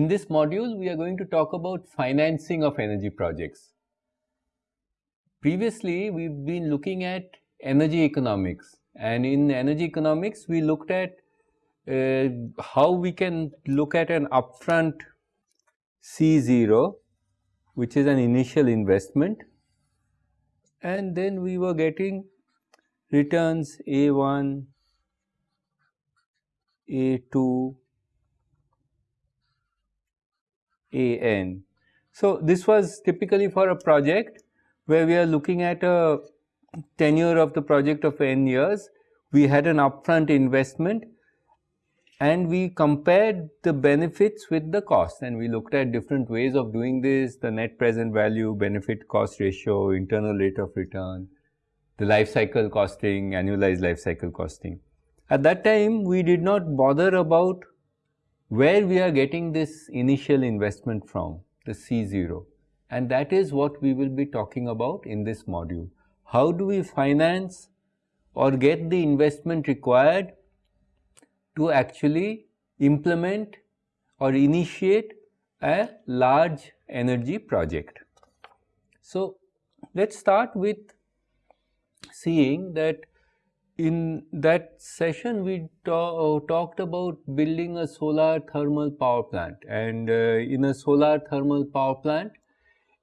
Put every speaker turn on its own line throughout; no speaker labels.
In this module, we are going to talk about financing of energy projects. Previously, we've been looking at energy economics and in energy economics, we looked at uh, how we can look at an upfront C0 which is an initial investment and then we were getting returns A1, A2, AN. So, this was typically for a project where we are looking at a tenure of the project of n years. We had an upfront investment and we compared the benefits with the cost and we looked at different ways of doing this, the net present value, benefit cost ratio, internal rate of return, the life cycle costing, annualized life cycle costing. At that time, we did not bother about where we are getting this initial investment from, the C0 and that is what we will be talking about in this module. How do we finance or get the investment required to actually implement or initiate a large energy project. So, let us start with seeing that in that session we talked about building a solar thermal power plant. And uh, in a solar thermal power plant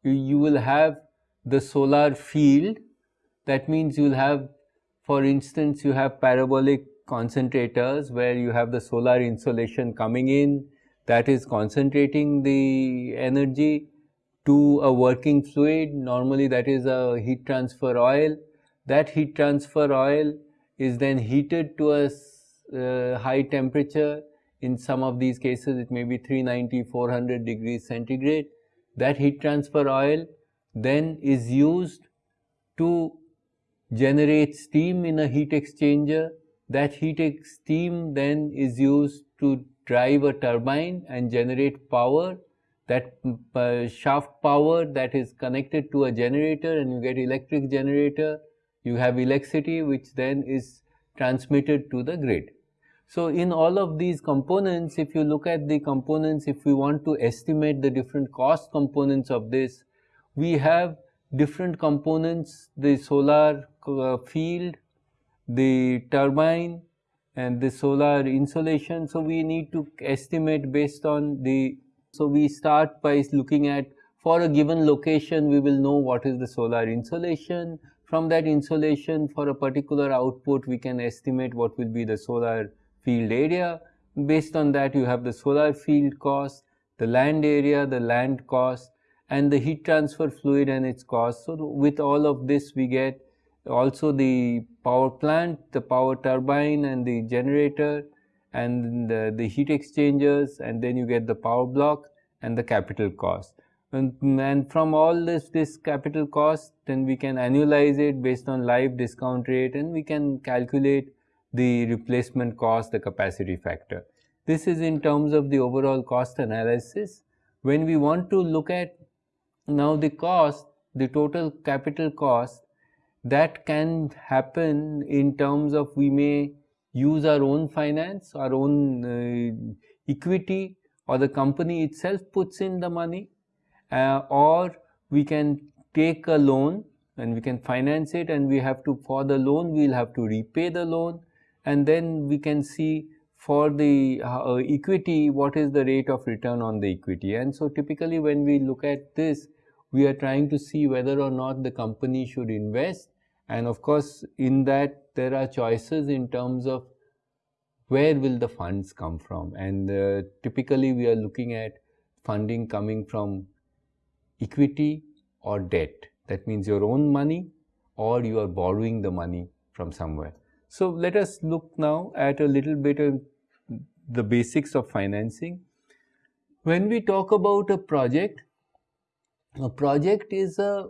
you, you will have the solar field. That means you will have for instance you have parabolic concentrators where you have the solar insolation coming in. That is concentrating the energy to a working fluid. Normally that is a heat transfer oil. That heat transfer oil is then heated to a uh, high temperature. In some of these cases, it may be 390, 400 degrees centigrade. That heat transfer oil then is used to generate steam in a heat exchanger. That heat ex steam then is used to drive a turbine and generate power. That uh, shaft power that is connected to a generator and you get electric generator you have electricity which then is transmitted to the grid. So, in all of these components, if you look at the components, if we want to estimate the different cost components of this, we have different components, the solar uh, field, the turbine and the solar insolation. So, we need to estimate based on the, so we start by looking at for a given location, we will know what is the solar insolation, from that insolation for a particular output, we can estimate what will be the solar field area. Based on that, you have the solar field cost, the land area, the land cost, and the heat transfer fluid and its cost. So, with all of this, we get also the power plant, the power turbine and the generator and the, the heat exchangers and then you get the power block and the capital cost and, and from all this this capital cost then we can annualize it based on live discount rate and we can calculate the replacement cost the capacity factor. This is in terms of the overall cost analysis. When we want to look at now the cost the total capital cost that can happen in terms of we may use our own finance our own uh, equity or the company itself puts in the money uh, or we can take a loan and we can finance it and we have to for the loan we will have to repay the loan. And then we can see for the uh, equity what is the rate of return on the equity. And so typically when we look at this we are trying to see whether or not the company should invest. And of course in that there are choices in terms of where will the funds come from. And uh, typically we are looking at funding coming from equity or debt. That means your own money or you are borrowing the money from somewhere. So, let us look now at a little bit of the basics of financing. When we talk about a project, a project is a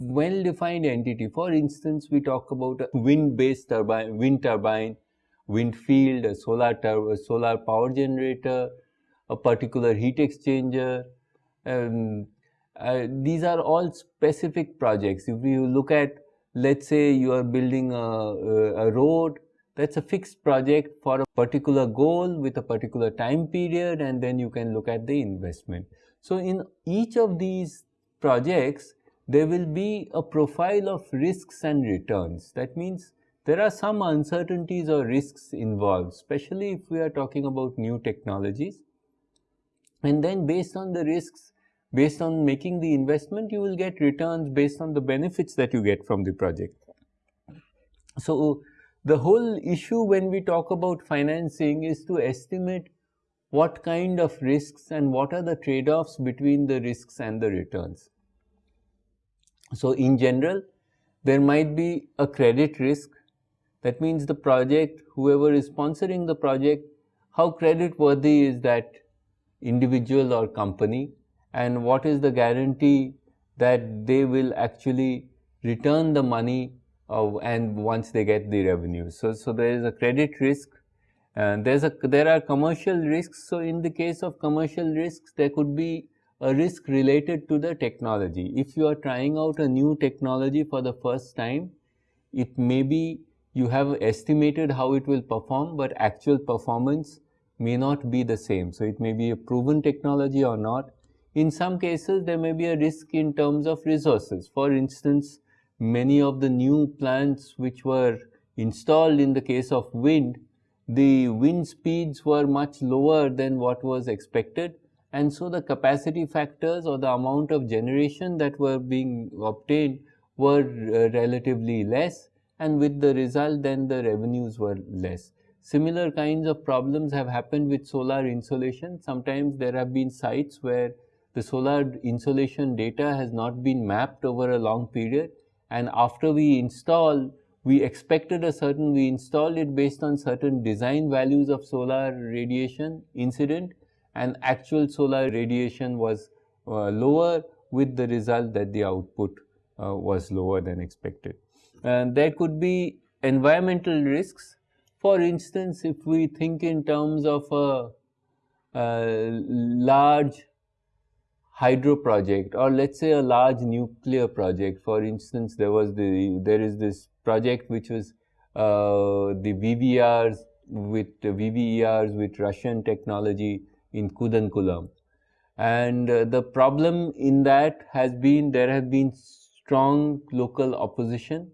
well defined entity. For instance, we talk about a wind based turbine, wind turbine, wind field, a solar, a solar power generator, a particular heat exchanger, uh, these are all specific projects. If you look at, let's say you are building a, a road, that's a fixed project for a particular goal with a particular time period and then you can look at the investment. So in each of these projects, there will be a profile of risks and returns. That means there are some uncertainties or risks involved, especially if we are talking about new technologies. And then based on the risks, based on making the investment, you will get returns based on the benefits that you get from the project. So the whole issue when we talk about financing is to estimate what kind of risks and what are the trade-offs between the risks and the returns. So in general, there might be a credit risk. That means the project, whoever is sponsoring the project, how credit worthy is that individual or company and what is the guarantee that they will actually return the money uh, and once they get the revenue. So, so there is a credit risk and there's a there are commercial risks. So, in the case of commercial risks there could be a risk related to the technology. If you are trying out a new technology for the first time, it may be you have estimated how it will perform, but actual performance may not be the same. So, it may be a proven technology or not. In some cases, there may be a risk in terms of resources. For instance, many of the new plants which were installed in the case of wind, the wind speeds were much lower than what was expected and so the capacity factors or the amount of generation that were being obtained were uh, relatively less and with the result then the revenues were less. Similar kinds of problems have happened with solar insolation. Sometimes there have been sites where the solar insolation data has not been mapped over a long period and after we install we expected a certain we installed it based on certain design values of solar radiation incident and actual solar radiation was uh, lower with the result that the output uh, was lower than expected. And there could be environmental risks. For instance, if we think in terms of a, a large hydro project or let's say a large nuclear project. For instance, there was the there is this project which was uh, the VVRs with uh, VVERs with Russian technology in Kudankulam. And uh, the problem in that has been there have been strong local opposition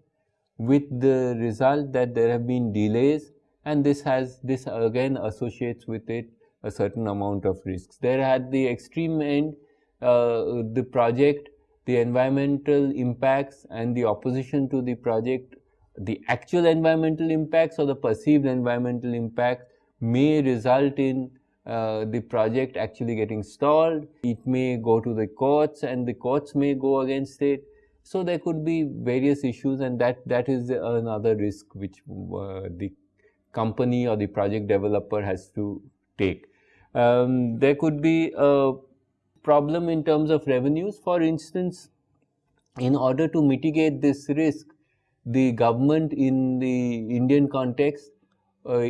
with the result that there have been delays and this has this again associates with it a certain amount of risks. There at the extreme end the project, the environmental impacts and the opposition to the project, the actual environmental impacts or the perceived environmental impact may result in uh, the project actually getting stalled. It may go to the courts and the courts may go against it. So there could be various issues and that, that is another risk which uh, the company or the project developer has to take. Um, there could be a problem in terms of revenues. For instance, in order to mitigate this risk, the government in the Indian context uh,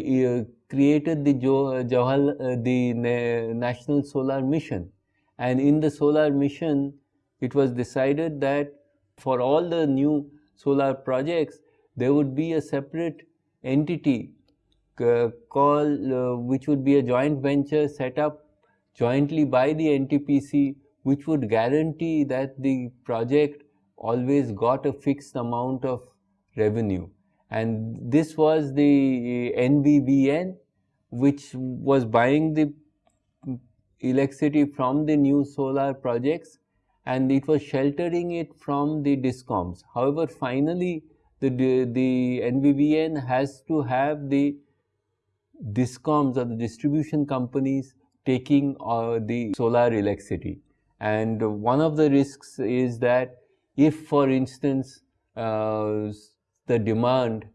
created the Jawahar, uh, the National Solar Mission. And in the solar mission, it was decided that for all the new solar projects, there would be a separate entity uh, called, uh, which would be a joint venture set up jointly by the NTPC, which would guarantee that the project always got a fixed amount of revenue and this was the NVVN which was buying the electricity from the new solar projects and it was sheltering it from the discoms. However, finally the, the, has to have the discoms or the distribution companies taking uh, the solar electricity. And one of the risks is that if for instance uh, the demand,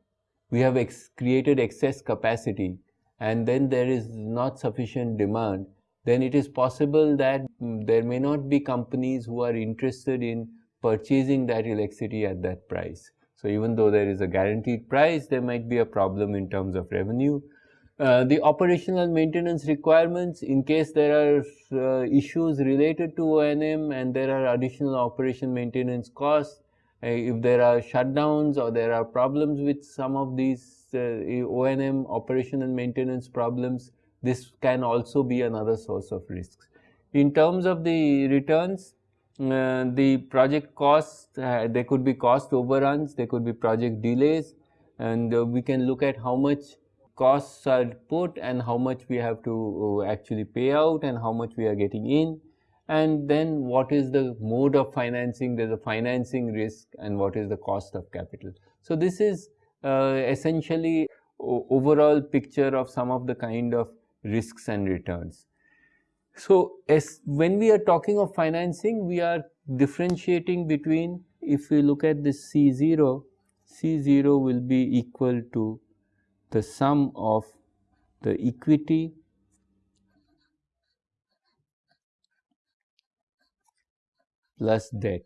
we have ex created excess capacity and then there is not sufficient demand, then it is possible that mm, there may not be companies who are interested in purchasing that electricity at that price. So even though there is a guaranteed price, there might be a problem in terms of revenue. Uh, the operational maintenance requirements in case there are uh, issues related to O&M and there are additional operation maintenance costs, uh, if there are shutdowns or there are problems with some of these uh, O&M operation and maintenance problems, this can also be another source of risks. In terms of the returns, uh, the project costs, there could be cost overruns, there could be project delays, and we can look at how much costs are put and how much we have to uh, actually pay out and how much we are getting in and then what is the mode of financing there is a financing risk and what is the cost of capital. So, this is uh, essentially overall picture of some of the kind of risks and returns. So, as when we are talking of financing we are differentiating between if we look at this C0, C0 will be equal to the sum of the equity plus debt.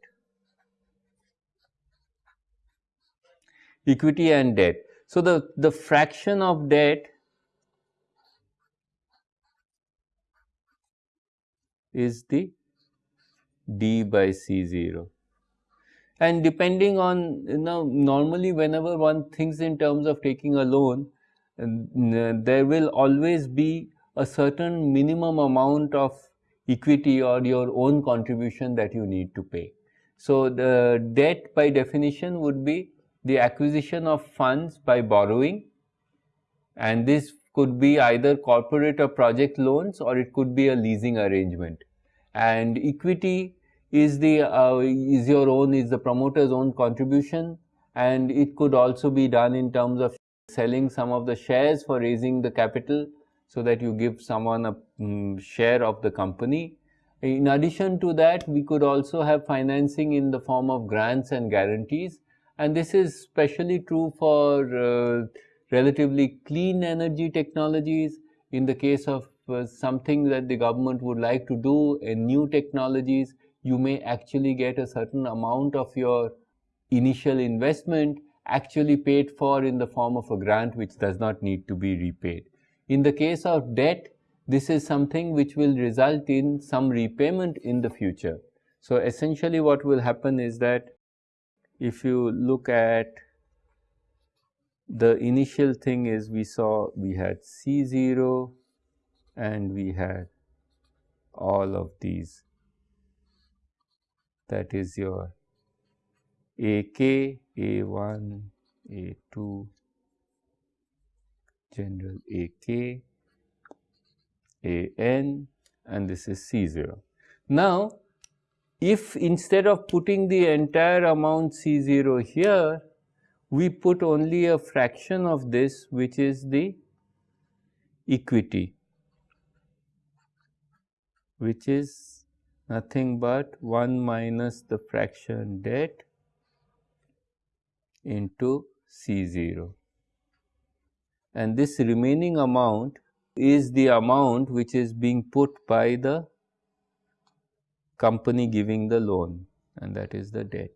Equity and debt. So, the, the fraction of debt is the d by C0 and depending on you know normally whenever one thinks in terms of taking a loan there will always be a certain minimum amount of equity or your own contribution that you need to pay. So, the debt by definition would be the acquisition of funds by borrowing and this could be either corporate or project loans or it could be a leasing arrangement. And equity is the uh, is your own is the promoter's own contribution and it could also be done in terms of selling some of the shares for raising the capital so that you give someone a um, share of the company. In addition to that, we could also have financing in the form of grants and guarantees and this is especially true for uh, relatively clean energy technologies. In the case of uh, something that the government would like to do in new technologies, you may actually get a certain amount of your initial investment actually paid for in the form of a grant which does not need to be repaid. In the case of debt, this is something which will result in some repayment in the future. So, essentially what will happen is that if you look at the initial thing is we saw we had C0 and we had all of these that is your AK, A1, A2, general AK, AN and this is C0. Now, if instead of putting the entire amount C0 here, we put only a fraction of this which is the equity which is nothing but 1 minus the fraction debt into C0 and this remaining amount is the amount which is being put by the company giving the loan and that is the debt.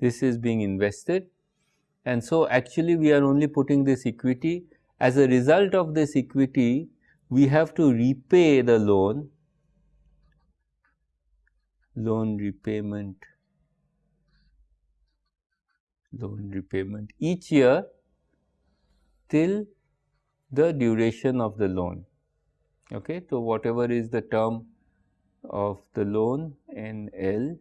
This is being invested and so actually we are only putting this equity. As a result of this equity, we have to repay the loan loan repayment loan repayment each year till the duration of the loan. Okay. So, whatever is the term of the loan in L,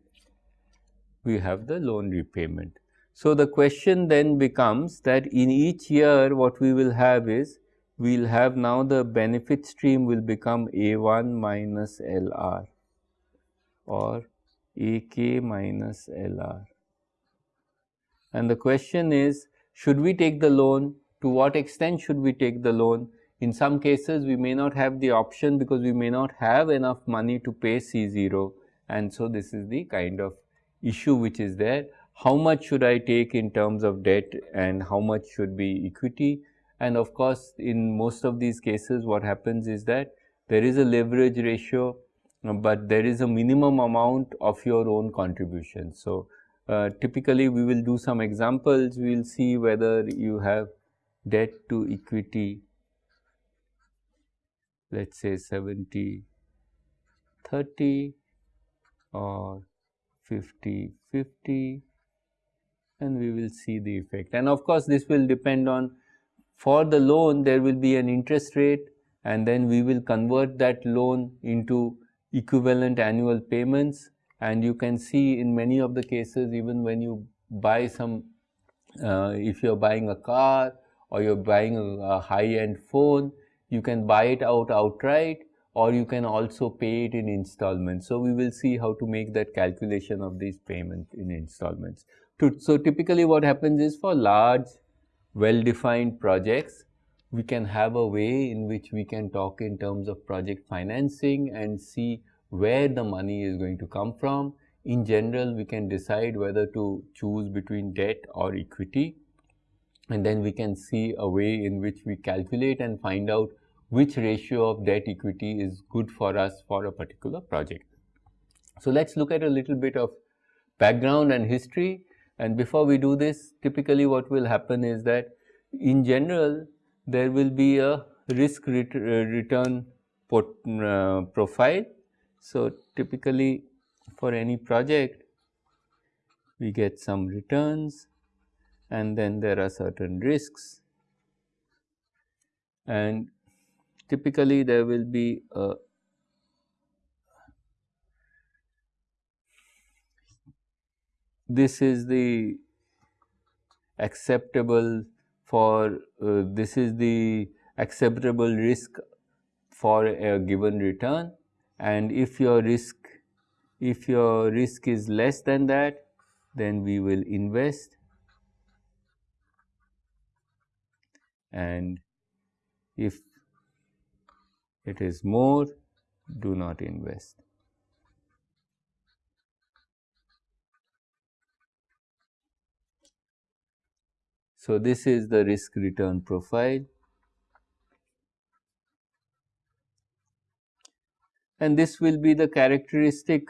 we have the loan repayment. So, the question then becomes that in each year what we will have is we will have now the benefit stream will become A1 minus LR or AK minus LR. And the question is, should we take the loan? To what extent should we take the loan? In some cases, we may not have the option because we may not have enough money to pay C0 and so this is the kind of issue which is there. How much should I take in terms of debt and how much should be equity? And of course, in most of these cases, what happens is that there is a leverage ratio but there is a minimum amount of your own contribution. So, uh, typically we will do some examples, we will see whether you have debt to equity let us say 70 30 or 50 50 and we will see the effect and of course this will depend on for the loan there will be an interest rate and then we will convert that loan into equivalent annual payments and you can see in many of the cases even when you buy some uh, if you are buying a car or you are buying a, a high end phone you can buy it out outright or you can also pay it in installments. So, we will see how to make that calculation of these payments in installments. so, typically what happens is for large well defined projects, we can have a way in which we can talk in terms of project financing and see where the money is going to come from. In general, we can decide whether to choose between debt or equity and then we can see a way in which we calculate and find out which ratio of debt equity is good for us for a particular project. So, let us look at a little bit of background and history and before we do this typically what will happen is that in general there will be a risk ret return port, uh, profile. So, typically for any project we get some returns and then there are certain risks and typically there will be a this is the acceptable for uh, this is the acceptable risk for a given return and if your risk if your risk is less than that then we will invest and if it is more do not invest. So, this is the risk return profile and this will be the characteristic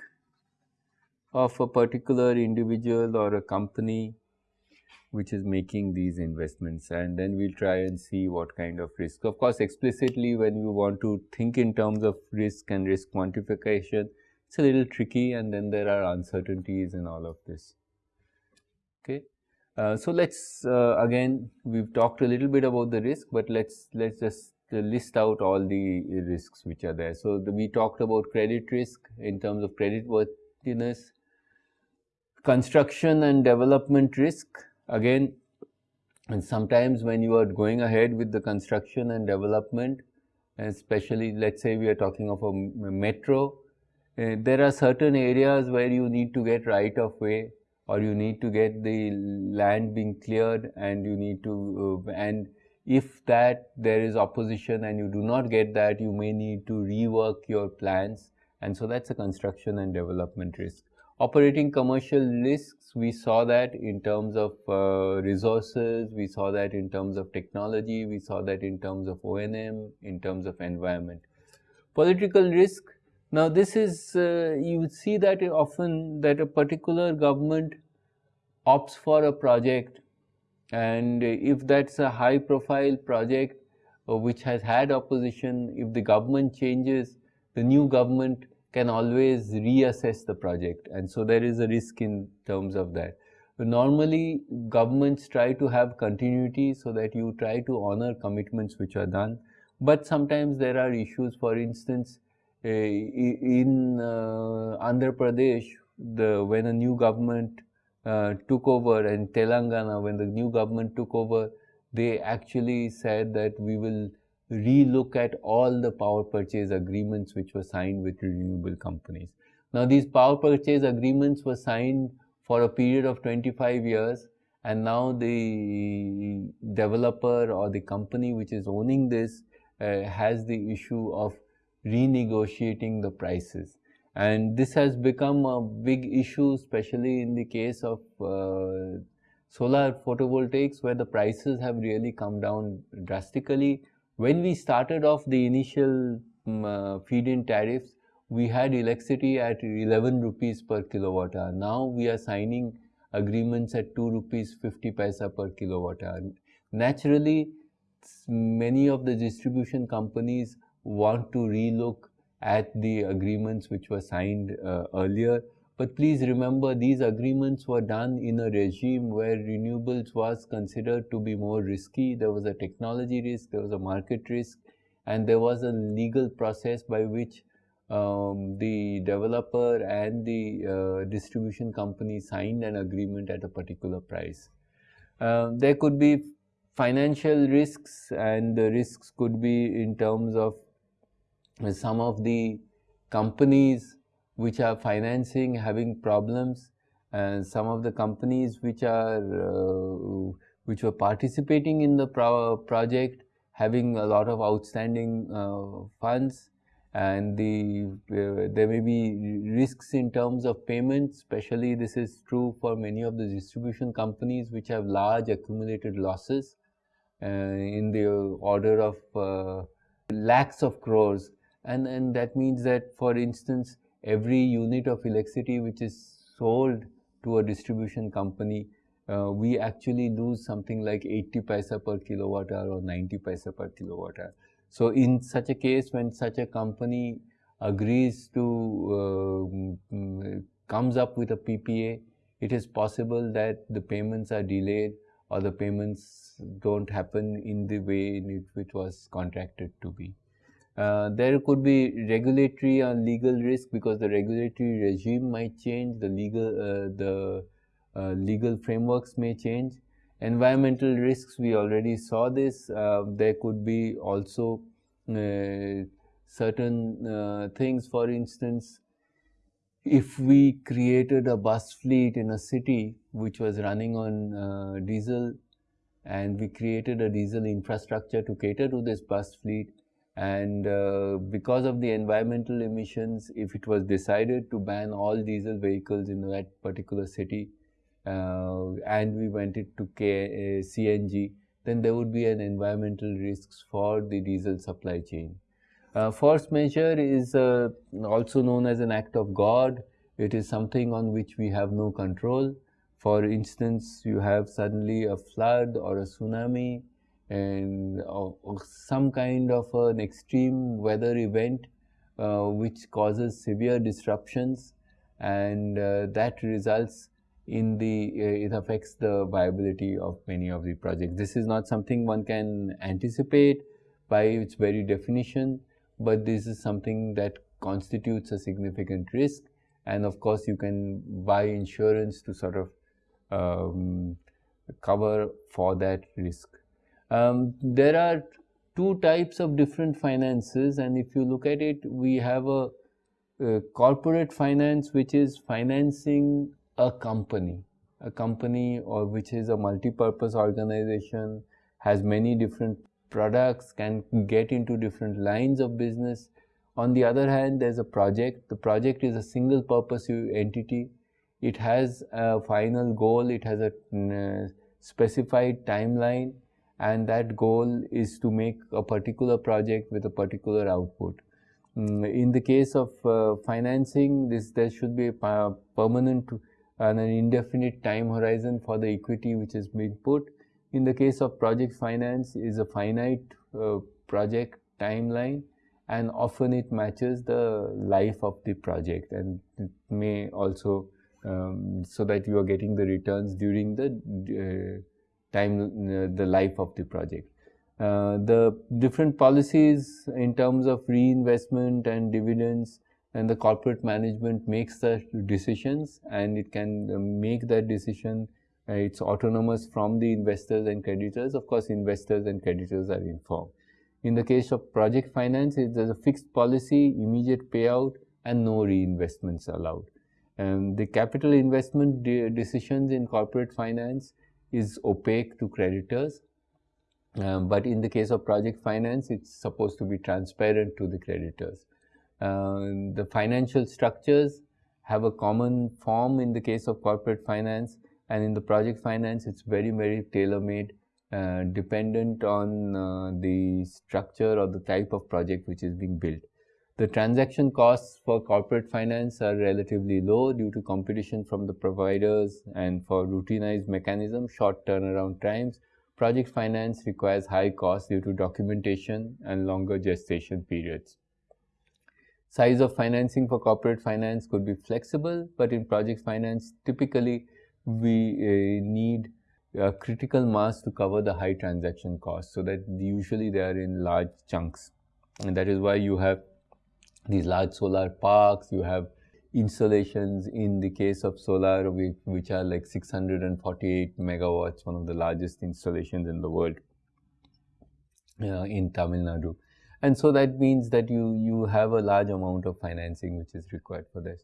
of a particular individual or a company which is making these investments and then we will try and see what kind of risk. Of course, explicitly when you want to think in terms of risk and risk quantification, it is a little tricky and then there are uncertainties in all of this. Okay. Uh, so, let us uh, again we have talked a little bit about the risk, but let us let us just list out all the risks which are there. So, the, we talked about credit risk in terms of credit worthiness, construction and development risk again and sometimes when you are going ahead with the construction and development especially let us say we are talking of a metro uh, there are certain areas where you need to get right of way or you need to get the land being cleared and you need to uh, and if that there is opposition and you do not get that you may need to rework your plans and so that's a construction and development risk Operating commercial risks, we saw that in terms of uh, resources, we saw that in terms of technology, we saw that in terms of O&M, in terms of environment. Political risk, now this is, uh, you see that often that a particular government opts for a project and if that's a high profile project uh, which has had opposition, if the government changes, the new government can always reassess the project and so there is a risk in terms of that. But normally governments try to have continuity so that you try to honor commitments which are done, but sometimes there are issues for instance in uh, Andhra Pradesh the when a new government uh, took over and Telangana when the new government took over they actually said that we will relook at all the power purchase agreements which were signed with renewable companies. Now these power purchase agreements were signed for a period of 25 years and now the developer or the company which is owning this uh, has the issue of renegotiating the prices and this has become a big issue especially in the case of uh, solar photovoltaics where the prices have really come down drastically when we started off the initial um, uh, feed-in tariffs, we had electricity at 11 rupees per kilowatt hour. Now we are signing agreements at 2 rupees 50 paisa per kilowatt hour. Naturally, many of the distribution companies want to relook at the agreements which were signed uh, earlier, But please remember these agreements were done in a regime where renewables was considered to be more risky. There was a technology risk, there was a market risk, and there was a legal process by which um, the developer and the uh, distribution company signed an agreement at a particular price. Uh, there could be financial risks and the risks could be in terms of some of the companies which are financing having problems and some of the companies which are uh, which were participating in the pro project having a lot of outstanding uh, funds. And the uh, there may be risks in terms of payments especially this is true for many of the distribution companies which have large accumulated losses uh, in the order of uh, lakhs of crores and and that means that for instance every unit of electricity which is sold to a distribution company uh, we actually lose something like 80 paisa per kilowatt hour or 90 paisa per kilowatt hour so, in such a case when such a company agrees to uh, mm, comes up with a PPA, it is possible that the payments are delayed or the payments don't happen in the way in which was contracted to be. Uh, there could be regulatory or legal risk because the regulatory regime might change, the legal, uh, the uh, legal frameworks may change Environmental risks, we already saw this. Uh, there could be also uh, certain uh, things, for instance, if we created a bus fleet in a city which was running on diesel and we created a diesel infrastructure to cater to this bus fleet and uh, because of the environmental emissions if it was decided to ban all diesel vehicles in that particular city uh, and we went it to K, uh, CNG, then there would be an environmental risks for the diesel supply chain. Uh, force majeure is uh, also known as an act of God. It is something on which we have no control. For instance, you have suddenly a flood or a tsunami and or, or some kind of an extreme weather event uh, which causes severe disruptions and uh, that results in the uh, it affects the viability of many of the projects. This is not something one can anticipate by its very definition, but this is something that constitutes a significant risk and of course you can buy insurance to sort of um, cover for that risk. Um, there are two types of different finances and if you look at it we have a, a corporate finance which is financing a company. A company or which is a multi-purpose organization has many different products can get into different lines of business. On the other hand there's a project. The project is a single purpose entity. It has a final goal. It has a uh, specified timeline and that goal is to make a particular project with a particular output mm, in the case of uh, financing this there should be a permanent and an indefinite time horizon for the equity which is being put. In the case of project finance is a finite uh, project timeline and often it matches the life of the project and it may also um, so that you are getting the returns during the uh, time uh, the life of the project. Uh, the different policies in terms of reinvestment and dividends and the corporate management makes the decisions and it can uh, make that decision uh, it's autonomous from the investors and creditors. Of course investors and creditors are informed. In the case of project finance there's a fixed policy immediate payout and no reinvestments allowed. And the capital investment de decisions in corporate finance is opaque to creditors um, but in the case of project finance it's supposed to be transparent to the creditors uh, the financial structures have a common form in the case of corporate finance and in the project finance it's very very tailor-made uh, dependent on uh, the structure or the type of project which is being built. The transaction costs for corporate finance are relatively low due to competition from the providers and for routinized mechanism, short turnaround times. Project finance requires high costs due to documentation and longer gestation periods. size of financing for corporate finance could be flexible, but in project finance, typically we uh, need a critical mass to cover the high transaction costs. So that usually they are in large chunks. And that is why you have these large solar parks, you have installations in the case of solar which, are like 648 megawatts, one of the largest installations in the world uh, in Tamil Nadu. And so that means that you, you have a large amount of financing which is required for this.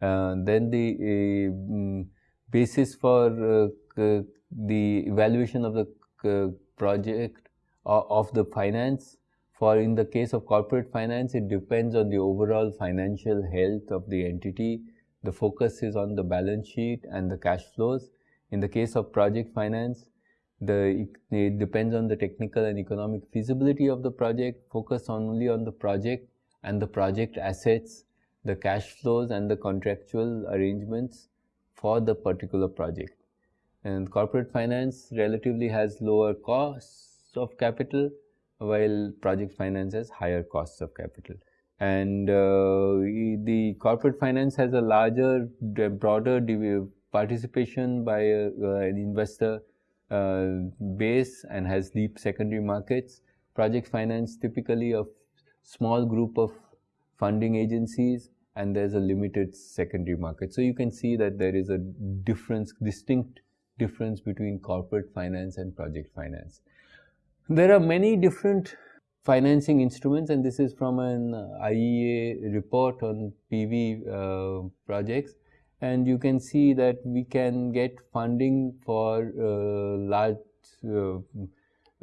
Uh, then the uh, basis for uh, the evaluation of the uh, project uh, of the finance for in the case of corporate finance, it depends on the overall financial health of the entity. The focus is on the balance sheet and the cash flows. In the case of project finance, the, it depends on the technical and economic feasibility of the project, focus only on the project and the project assets, the cash flows and the contractual arrangements for the particular project. And corporate finance relatively has lower costs of capital while project finance has higher costs of capital. And uh, the corporate finance has a larger, broader participation by a, uh, an investor uh, base and has deep secondary markets. Project finance typically a small group of funding agencies and there's a limited secondary market. So you can see that there is a difference, distinct difference between corporate finance and project finance. There are many different financing instruments and this is from an IEA report on PV uh, projects. And you can see that we can get funding for uh, large uh,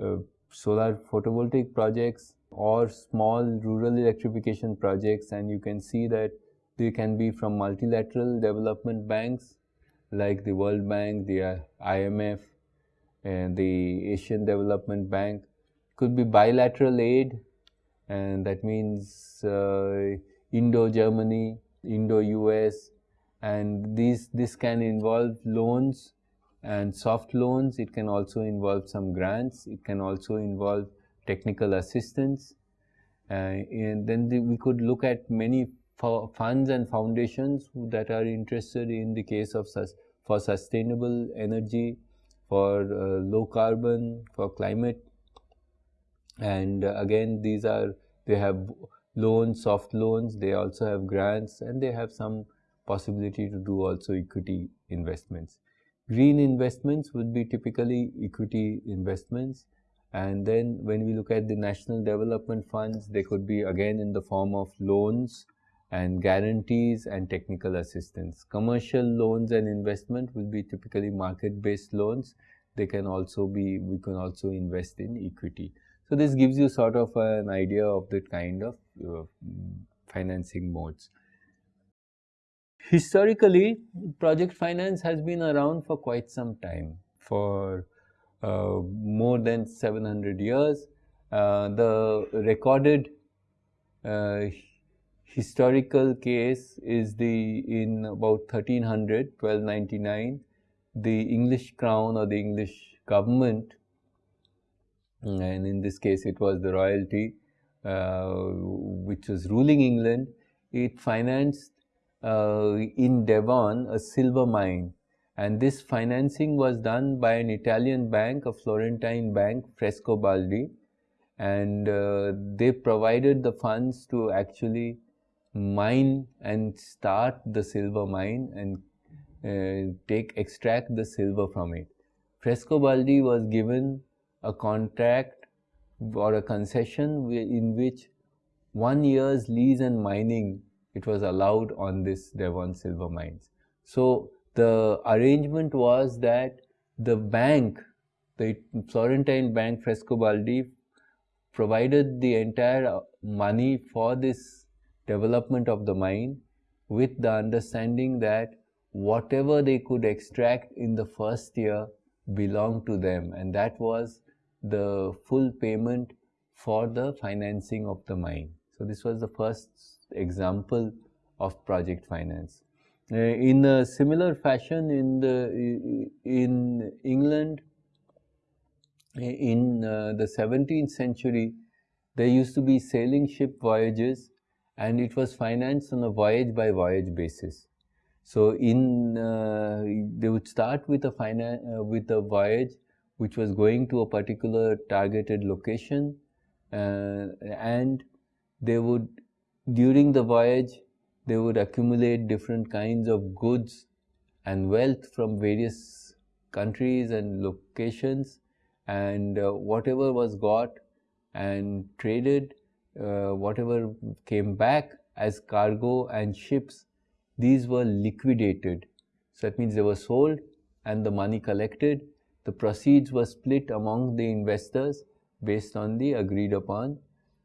uh solar photovoltaic projects or small rural electrification projects. And you can see that they can be from multilateral development banks like the World Bank, the IMF, and the Asian Development Bank. Could be bilateral aid, and that means uh, Indo-Germany, Indo-US, and these this can involve loans and soft loans. It can also involve some grants. It can also involve technical assistance. Uh, and then the, we could look at many funds and foundations that are interested in the case of for sustainable energy for uh, low carbon, for climate. And uh, again, these are, they have loans, soft loans, they also have grants and they have some possibility to do also equity investments. Green investments would be typically equity investments. And then when we look at the national development funds, they could be again in the form of loans and guarantees and technical assistance. Commercial loans and investment will be typically market-based loans. They can also be, we can also invest in equity. So this gives you sort of an idea of the kind of uh, financing modes. Historically, project finance has been around for quite some time, for uh, more than 700 years. Uh, the recorded uh, historical case is the in about 1300 1299 the English crown or the English government and in this case it was the royalty uh, which was ruling England it financed uh, in Devon a silver mine. And this financing was done by an Italian bank a Florentine bank Frescobaldi. And uh, they provided the funds to actually mine and start the silver mine and uh, take extract the silver from it. Frescobaldi was given a contract or a concession in which one year's lease and mining it was allowed on this Devon silver mines. So the arrangement was that the bank, the Florentine bank Frescobaldi provided the entire money for this development of the mine with the understanding that whatever they could extract in the first year belonged to them and that was the full payment for the financing of the mine. So this was the first example of project finance. Uh, in a similar fashion in the in England in uh, the 17th century there used to be sailing ship voyages and it was financed on a voyage by voyage basis. So in uh, they would start with a finan uh, with a voyage which was going to a particular targeted location uh, and they would during the voyage they would accumulate different kinds of goods and wealth from various countries and locations and uh, whatever was got and traded uh, whatever came back as cargo and ships these were liquidated. So that means they were sold and the money collected. The proceeds were split among the investors based on the agreed upon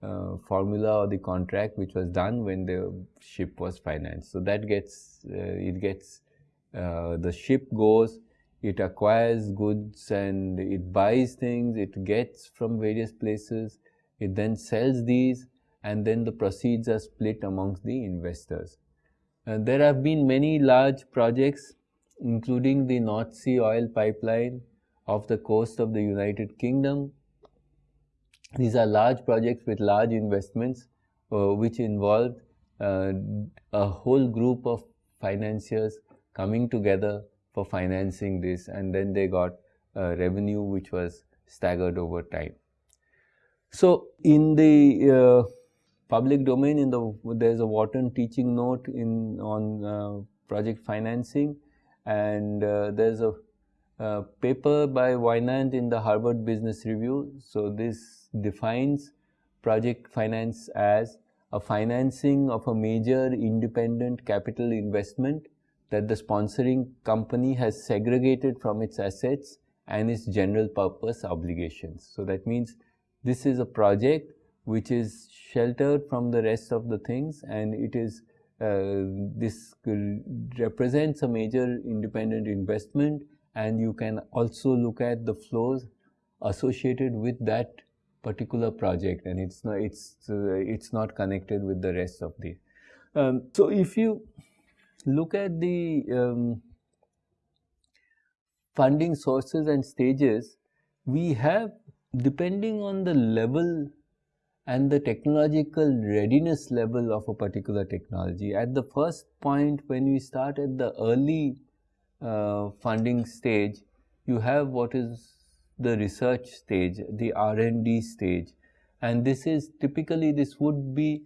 uh, formula or the contract which was done when the ship was financed. So that gets uh, it gets uh, the ship goes it acquires goods and it buys things, it gets from various places, it then sells these and then the proceeds are split amongst the investors. And there have been many large projects including the North Sea oil pipeline off the coast of the United Kingdom. These are large projects with large investments uh, which involved uh, a whole group of financiers coming together for financing this and then they got uh, revenue which was staggered over time. So in the uh, public domain in the there's a Wharton teaching note in on uh, project financing and uh, there's a, a, paper by Wynant in the Harvard Business Review. So this defines project finance as a financing of a major independent capital investment that the sponsoring company has segregated from its assets and its general purpose obligations. So that means this is a project which is sheltered from the rest of the things and it is uh, this represents a major independent investment and you can also look at the flows associated with that particular project and it's not it's uh, it's not connected with the rest of the um, so if you look at the um, funding sources and stages, we have depending on the level and the technological readiness level of a particular technology. At the first point when we start at the early uh, funding stage, you have what is the research stage, the R&D stage and this is typically this would be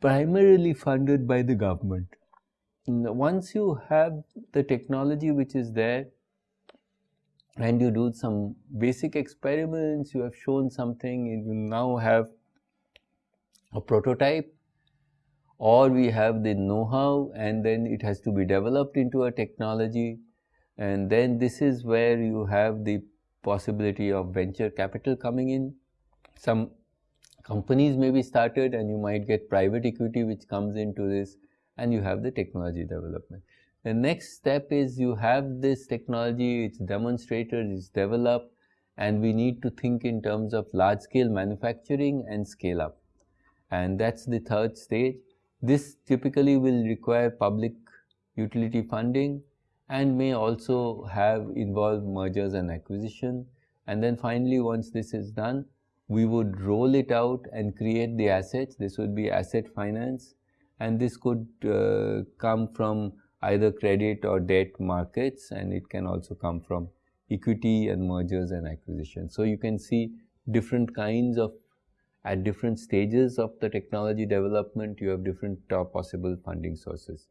primarily funded by the government once you have the technology which is there and you do some basic experiments, you have shown something, you now have a prototype or we have the know-how and then it has to be developed into a technology and then this is where you have the possibility of venture capital coming in. Some companies may be started and you might get private equity which comes into this and you have the technology development. The next step is you have this technology, it's demonstrated, it's developed, and we need to think in terms of large scale manufacturing and scale up. And that's the third stage. This typically will require public utility funding and may also have involved mergers and acquisition. And then finally, once this is done, we would roll it out and create the assets. This would be asset finance and this could uh, come from either credit or debt markets and it can also come from equity and mergers and acquisitions. So you can see different kinds of at different stages of the technology development you have different uh, possible funding sources.